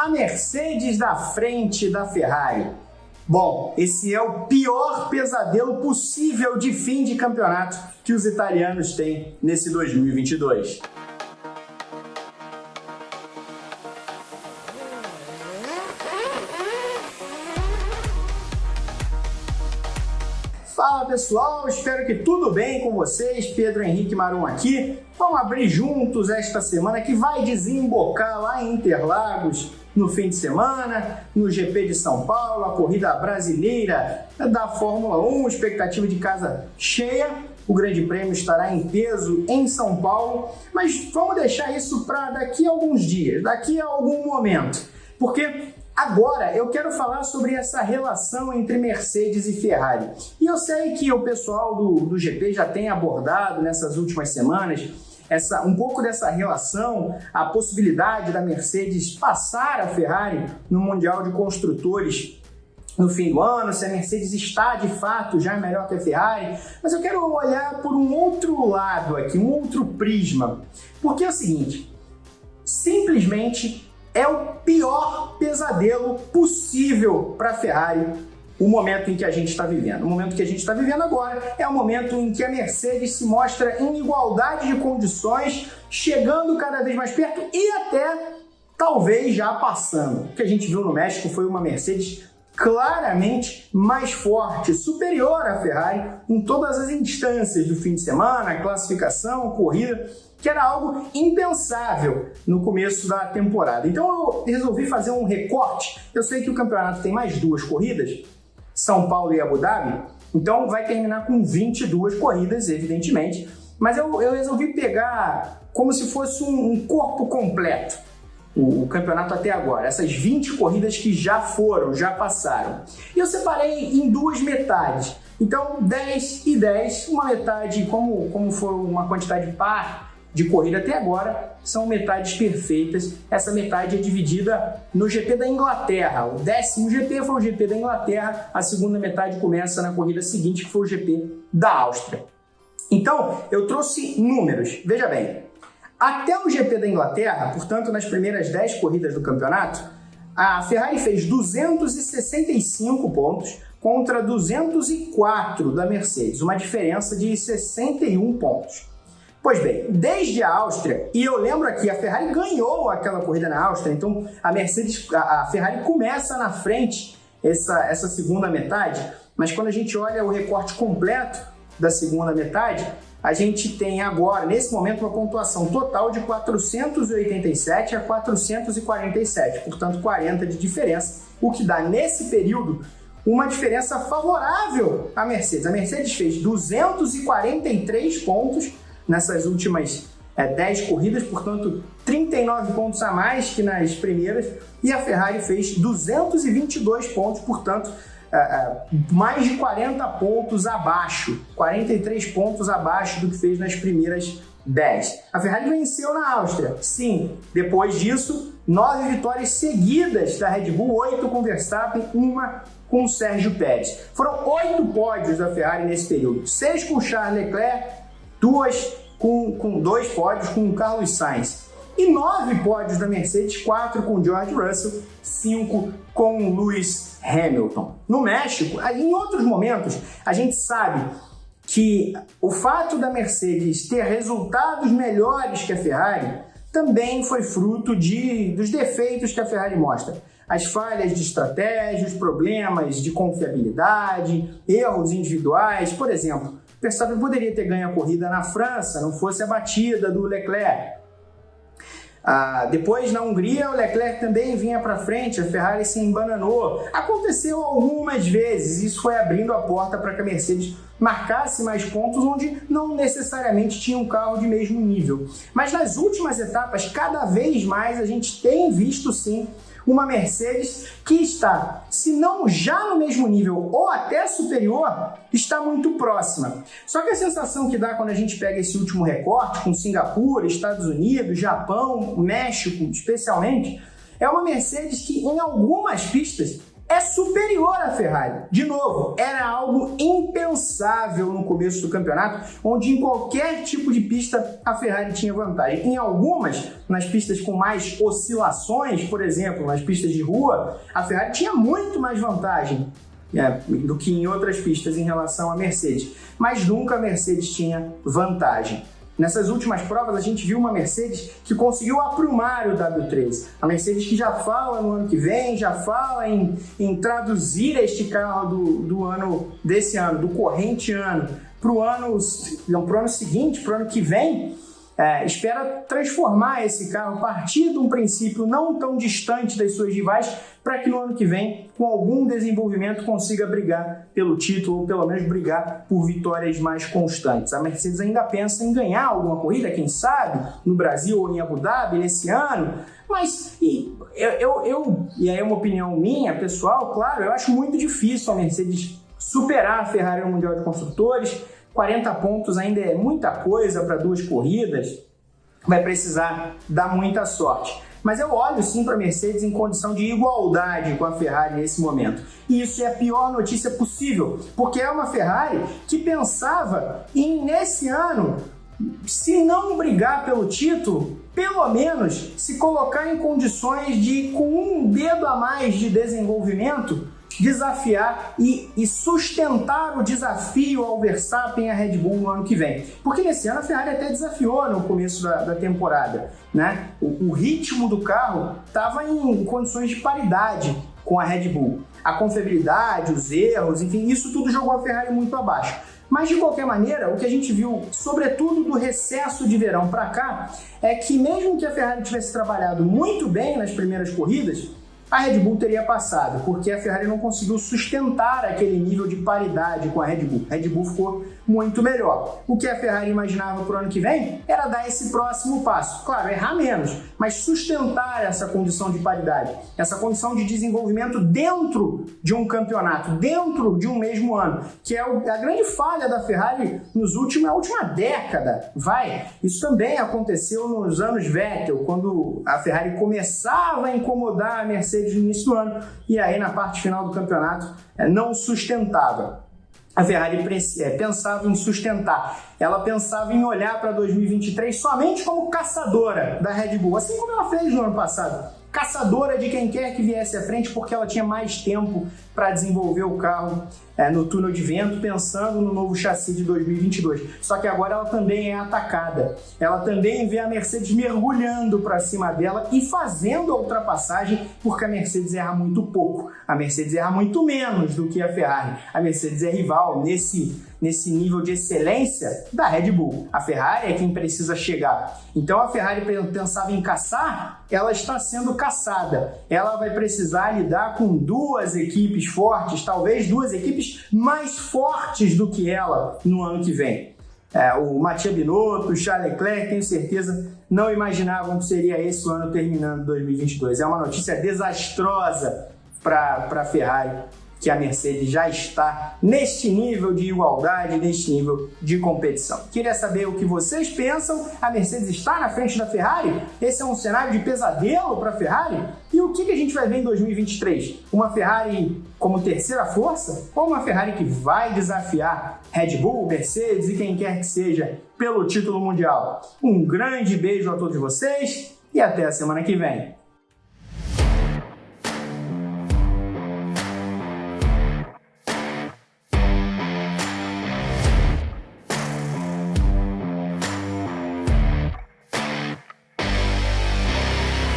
a Mercedes da frente da Ferrari. Bom, esse é o pior pesadelo possível de fim de campeonato que os italianos têm nesse 2022. Fala pessoal, espero que tudo bem com vocês. Pedro Henrique Marum aqui. Vamos abrir juntos esta semana que vai desembocar lá em Interlagos no fim de semana, no GP de São Paulo, a corrida brasileira da Fórmula 1, expectativa de casa cheia. O Grande Prêmio estará em peso em São Paulo, mas vamos deixar isso para daqui a alguns dias, daqui a algum momento, porque Agora eu quero falar sobre essa relação entre Mercedes e Ferrari. E eu sei que o pessoal do, do GP já tem abordado nessas últimas semanas essa, um pouco dessa relação, a possibilidade da Mercedes passar a Ferrari no Mundial de Construtores no fim do ano, se a Mercedes está de fato já melhor que a Ferrari, mas eu quero olhar por um outro lado aqui, um outro prisma, porque é o seguinte, simplesmente é o pior pesadelo possível para a Ferrari o momento em que a gente está vivendo. O momento que a gente está vivendo agora é o momento em que a Mercedes se mostra em igualdade de condições, chegando cada vez mais perto e até talvez já passando. O que a gente viu no México foi uma Mercedes claramente mais forte, superior à Ferrari em todas as instâncias do fim de semana, classificação, corrida que era algo impensável no começo da temporada. Então eu resolvi fazer um recorte. Eu sei que o campeonato tem mais duas corridas, São Paulo e Abu Dhabi, então vai terminar com 22 corridas, evidentemente, mas eu, eu resolvi pegar como se fosse um, um corpo completo. O, o, campeonato até agora, essas 20 corridas que já foram, já passaram. E eu separei em duas metades. Então, 10 e 10, uma metade, como, como for uma quantidade par, de corrida até agora são metades perfeitas. Essa metade é dividida no GP da Inglaterra. O décimo GP foi o GP da Inglaterra, a segunda metade começa na corrida seguinte, que foi o GP da Áustria. Então, eu trouxe números. Veja bem, até o GP da Inglaterra, portanto, nas primeiras 10 corridas do campeonato, a Ferrari fez 265 pontos contra 204 da Mercedes, uma diferença de 61 pontos. Pois bem, desde a Áustria, e eu lembro aqui, a Ferrari ganhou aquela corrida na Áustria, então a Mercedes, a, Ferrari começa na frente essa, essa segunda metade, mas quando a gente olha o recorte completo da segunda metade, a gente tem agora, nesse momento, uma pontuação total de 487 a 447, portanto 40 de diferença, o que dá nesse período uma diferença favorável à Mercedes. A Mercedes fez 243 pontos nessas últimas é, 10 corridas, portanto 39 pontos a mais que nas primeiras, e a Ferrari fez 222 pontos, portanto é, é, mais de 40 pontos abaixo, 43 pontos abaixo do que fez nas primeiras 10. A Ferrari venceu na Áustria, sim. Depois disso, nove vitórias seguidas da Red Bull, oito com Verstappen, uma com Sérgio Pérez. Foram oito pódios da Ferrari nesse período, seis com Charles Leclerc, duas com, com dois pódios com o Carlos Sainz. E nove pódios da Mercedes, quatro com George Russell, cinco com Lewis Hamilton. No México, em outros momentos, a gente sabe que o fato da Mercedes ter resultados melhores que a Ferrari também foi fruto de, dos defeitos que a Ferrari mostra. As falhas de estratégia, os problemas de confiabilidade, erros individuais. Por exemplo, Verstappen poderia ter ganho a corrida na França, não fosse a batida do Leclerc. Ah, depois, na Hungria, o Leclerc também vinha para frente, a Ferrari se embananou. Aconteceu algumas vezes, isso foi abrindo a porta para que a Mercedes marcasse mais pontos onde não necessariamente tinha um carro de mesmo nível. Mas nas últimas etapas, cada vez mais a gente tem visto sim uma Mercedes que está, se não já no mesmo nível ou até superior, está muito próxima. Só que a sensação que dá quando a gente pega esse último recorte com Singapura, Estados Unidos, Japão, México especialmente, é uma Mercedes que em algumas pistas é superior à Ferrari. De novo, era algo impensável no começo do campeonato, onde em qualquer tipo de pista a Ferrari tinha vantagem. Em algumas, nas pistas com mais oscilações, por exemplo, nas pistas de rua, a Ferrari tinha muito mais vantagem é, do que em outras pistas em relação à Mercedes. Mas nunca a Mercedes tinha vantagem. Nessas últimas provas, a gente viu uma Mercedes que conseguiu aprumar o W13. A Mercedes que já fala no ano que vem, já fala em, em traduzir este carro do, do ano desse ano, do corrente ano, para o ano, ano seguinte, para o ano que vem, é, espera transformar esse carro a partir de um princípio não tão distante das suas rivais, para que no ano que vem, com algum desenvolvimento, consiga brigar pelo título, ou pelo menos brigar por vitórias mais constantes. A Mercedes ainda pensa em ganhar alguma corrida, quem sabe, no Brasil ou em Abu Dhabi nesse ano, mas e, eu, eu, eu, e aí é uma opinião minha, pessoal, claro, eu acho muito difícil a Mercedes superar a Ferrari no Mundial de Construtores. 40 pontos ainda é muita coisa para duas corridas, vai precisar dar muita sorte. Mas eu olho sim para a Mercedes em condição de igualdade com a Ferrari nesse momento. E isso é a pior notícia possível, porque é uma Ferrari que pensava em, nesse ano, se não brigar pelo título, pelo menos se colocar em condições de, com um dedo a mais de desenvolvimento, desafiar e, e, sustentar o desafio ao Verstappen e à Red Bull no ano que vem. Porque nesse ano a Ferrari até desafiou no começo da, da temporada. Né? O, o ritmo do carro estava em condições de paridade com a Red Bull. A confiabilidade, os erros, enfim, isso tudo jogou a Ferrari muito abaixo. Mas de qualquer maneira, o que a gente viu, sobretudo do recesso de verão para cá, é que mesmo que a Ferrari tivesse trabalhado muito bem nas primeiras corridas, a Red Bull teria passado, porque a Ferrari não conseguiu sustentar aquele nível de paridade com a Red Bull. A Red Bull ficou muito melhor. O que a Ferrari imaginava para o ano que vem era dar esse próximo passo. Claro, errar menos, mas sustentar essa condição de paridade, essa condição de desenvolvimento dentro de um campeonato, dentro de um mesmo ano, que é a grande falha da Ferrari nos últimos, na última década. Vai, isso também aconteceu nos anos Vettel, quando a Ferrari começava a incomodar a Mercedes Mercedes no início do ano. E aí na parte final do campeonato é, não sustentava. A Ferrari é, pensava em sustentar, ela pensava em olhar para 2023 somente como caçadora da Red Bull, assim como ela fez no ano passado. Caçadora de quem quer que viesse à frente, porque ela tinha mais tempo para desenvolver o carro é, no túnel de vento, pensando no novo chassi de 2022. Só que agora ela também é atacada. Ela também vê a Mercedes mergulhando para cima dela e fazendo a ultrapassagem, porque a Mercedes erra muito pouco. A Mercedes erra muito menos do que a Ferrari. A Mercedes é rival nesse nesse nível de excelência da Red Bull. A Ferrari é quem precisa chegar. Então a Ferrari pensava em caçar, ela está sendo caçada. Ela vai precisar lidar com duas equipes fortes, talvez duas equipes mais fortes do que ela no ano que vem. É, o Matia Binotto, o Charles Leclerc, tenho certeza, não imaginavam que seria esse o ano terminando 2022. É uma notícia desastrosa para a Ferrari que a Mercedes já está neste nível de igualdade, neste nível de competição. Queria saber o que vocês pensam. A Mercedes está na frente da Ferrari? Esse é um cenário de pesadelo para a Ferrari? E o que a gente vai ver em 2023? Uma Ferrari como terceira força ou uma Ferrari que vai desafiar Red Bull, Mercedes e quem quer que seja pelo título mundial? Um grande beijo a todos vocês e até a semana que vem.